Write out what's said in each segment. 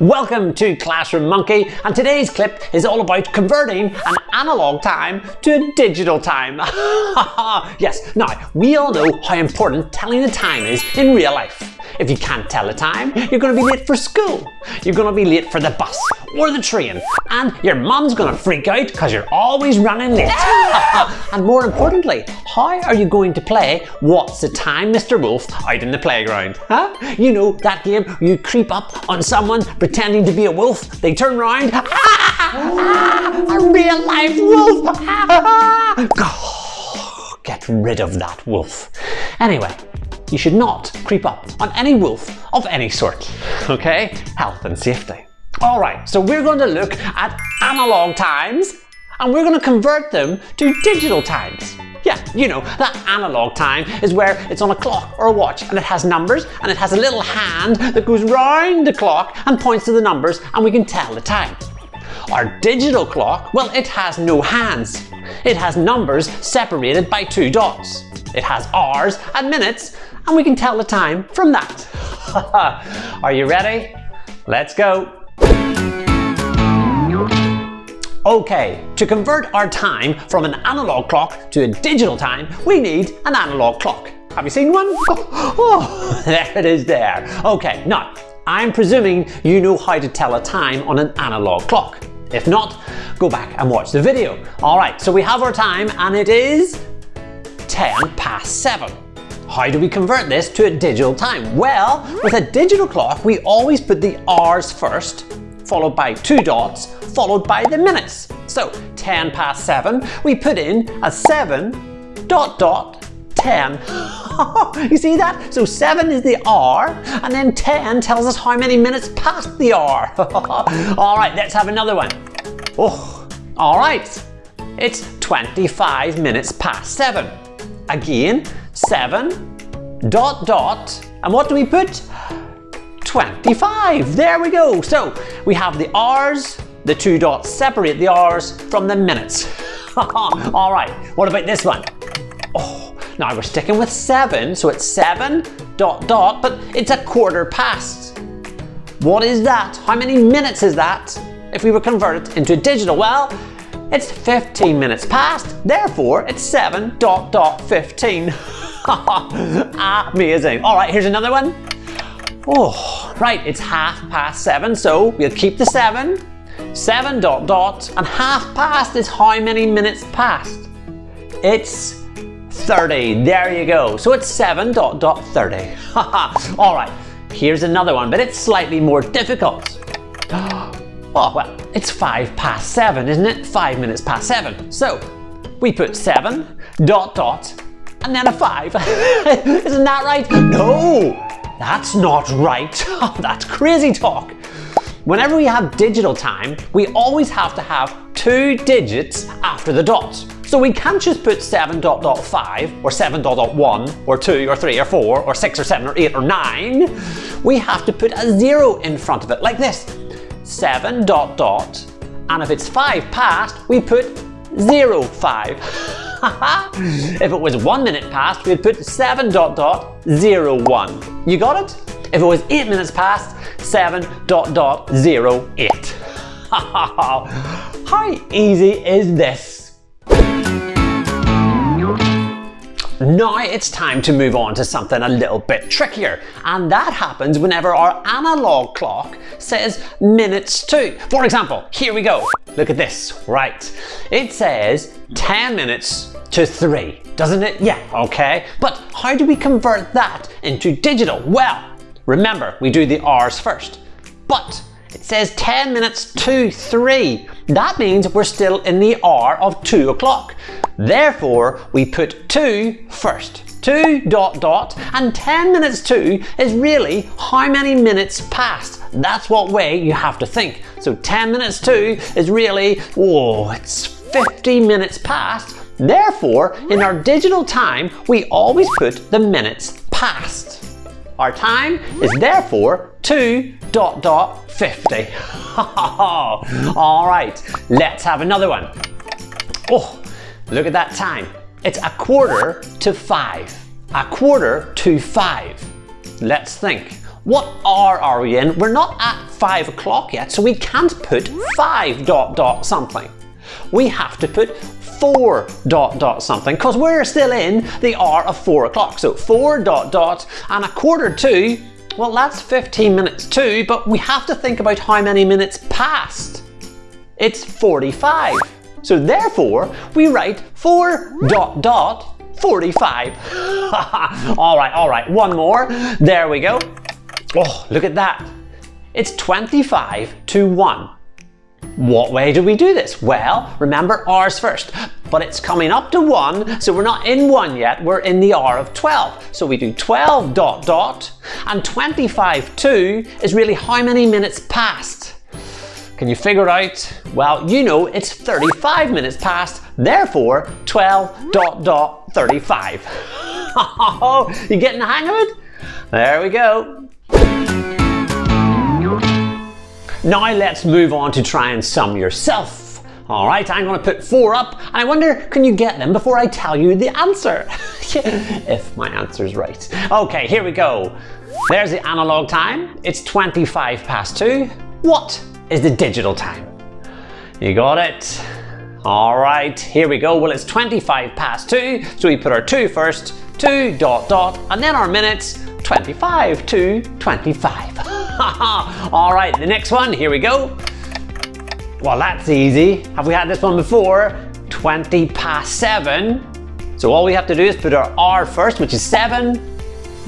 Welcome to Classroom Monkey and today's clip is all about converting an analog time to a digital time. yes, now we all know how important telling the time is in real life. If you can't tell the time, you're going to be late for school. You're going to be late for the bus or the train. And your mum's going to freak out because you're always running late. and more importantly, how are you going to play What's the Time, Mr. Wolf out in the playground? Huh? You know that game where you creep up on someone pretending to be a wolf, they turn around, ah, ah, a real life wolf. Ah, Get rid of that wolf. Anyway, you should not creep up on any wolf of any sort. Okay? Health and safety. Alright, so we're going to look at analog times and we're going to convert them to digital times. Yeah, you know, that analog time is where it's on a clock or a watch and it has numbers and it has a little hand that goes round the clock and points to the numbers and we can tell the time. Our digital clock, well, it has no hands. It has numbers separated by two dots. It has hours and minutes and we can tell the time from that. Are you ready? Let's go. Okay, to convert our time from an analog clock to a digital time, we need an analog clock. Have you seen one? Oh, there it is there. Okay, now, I'm presuming you know how to tell a time on an analog clock. If not, go back and watch the video. Alright, so we have our time and it is 10 past 7. How do we convert this to a digital time? Well, with a digital clock, we always put the hours first, followed by two dots, followed by the minutes. So 10 past 7, we put in a 7 dot dot 10. you see that? So 7 is the hour, and then 10 tells us how many minutes past the hour. Alright, let's have another one. Oh, alright. It's 25 minutes past 7. Again, 7 dot dot and what do we put 25 there we go. So we have the hours the two dots. Separate the hours from the minutes. All right what about this one? Oh now we're sticking with 7 so it's 7 dot dot but it's a quarter past. What is that? How many minutes is that if we were converted into digital? Well it's 15 minutes past. Therefore it's 7 dot dot 15 Amazing. All right, here's another one. Oh, right, it's half past seven, so we'll keep the seven. Seven dot dot, and half past is how many minutes past? It's 30, there you go. So it's seven dot dot 30. All right, here's another one, but it's slightly more difficult. Oh, well, it's five past seven, isn't it? Five minutes past seven. So we put seven dot dot and then a 5. Isn't that right? No, that's not right. Oh, that's crazy talk. Whenever we have digital time, we always have to have two digits after the dots. So we can't just put 7 dot dot 5 or 7 dot dot 1 or 2 or 3 or 4 or 6 or 7 or 8 or 9. We have to put a 0 in front of it like this. 7 dot dot and if it's 5 past we put 0 5. if it was one minute past, we'd put 7 dot dot 0 1. You got it? If it was 8 minutes past, 7 dot dot 0 8. How easy is this? Now it's time to move on to something a little bit trickier and that happens whenever our analog clock says minutes to. For example, here we go. Look at this, right. It says 10 minutes to 3, doesn't it? Yeah, okay. But how do we convert that into digital? Well, remember we do the hours first. But it says 10 minutes to 3. That means we're still in the hour of 2 o'clock. Therefore, we put 2 first. 2 dot dot and 10 minutes to is really how many minutes past. That's what way you have to think. So 10 minutes to is really, oh, it's 50 minutes past. Therefore, in our digital time, we always put the minutes past. Our time is therefore 2 dot dot 50. All right, let's have another one. Oh, look at that time. It's a quarter to five. A quarter to five. Let's think. What hour are we in? We're not at five o'clock yet, so we can't put five dot dot something. We have to put four dot dot something because we're still in the hour of four o'clock. So four dot dot and a quarter to, well that's 15 minutes too, but we have to think about how many minutes passed. It's 45. So therefore, we write 4 dot dot 45. all right, all right, one more. There we go. Oh, look at that. It's 25 to 1. What way do we do this? Well, remember hours first, but it's coming up to 1, so we're not in 1 yet, we're in the R of 12. So we do 12 dot dot, and 25 2 is really how many minutes past? Can you figure it out? Well, you know it's 35 minutes past, therefore 12 dot dot 35. you getting the hang of it? There we go. Now let's move on to try and sum yourself. All right, I'm going to put four up, I wonder, can you get them before I tell you the answer? if my answer is right. Okay, here we go. There's the analog time. It's 25 past two. What is the digital time. You got it? All right, here we go. Well, it's 25 past two, so we put our two first, two dot dot, and then our minutes, 25 to 25. All right, the next one, here we go. Well, that's easy. Have we had this one before? 20 past seven. So all we have to do is put our R first, which is seven,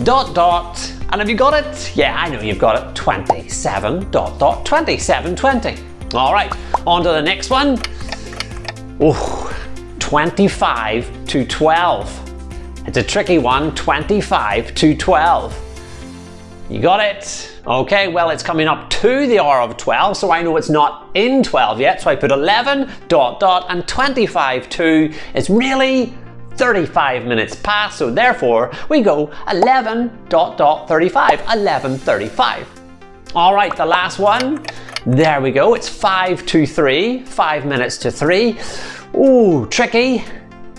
dot dot, and have you got it? Yeah, I know you've got it. 27 dot dot 27, 20. All right, on to the next one. Oh, 25 to 12. It's a tricky one, 25 to 12. You got it? Okay, well it's coming up to the hour of 12, so I know it's not in 12 yet, so I put 11 dot dot and 25 to is really 35 minutes past, so therefore we go 11 dot dot 35, 11.35. All right, the last one. There we go, it's 5 to 3, 5 minutes to 3. Ooh, tricky.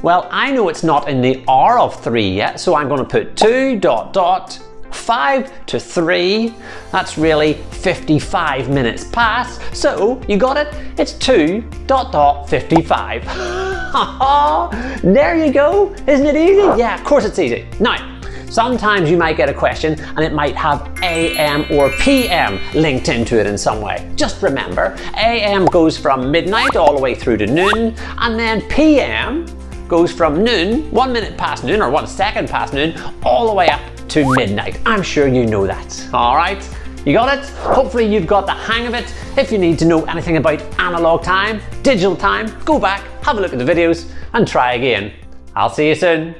Well, I know it's not in the hour of 3 yet, so I'm going to put 2 dot dot 5 to 3, that's really 55 minutes past. So you got it? It's 2 dot dot 55. there you go. Isn't it easy? Yeah, of course it's easy. Now, Sometimes you might get a question and it might have AM or PM linked into it in some way. Just remember, AM goes from midnight all the way through to noon and then PM goes from noon, one minute past noon or one second past noon, all the way up to midnight. I'm sure you know that. All right? You got it? Hopefully you've got the hang of it. If you need to know anything about analog time, digital time, go back, have a look at the videos and try again. I'll see you soon.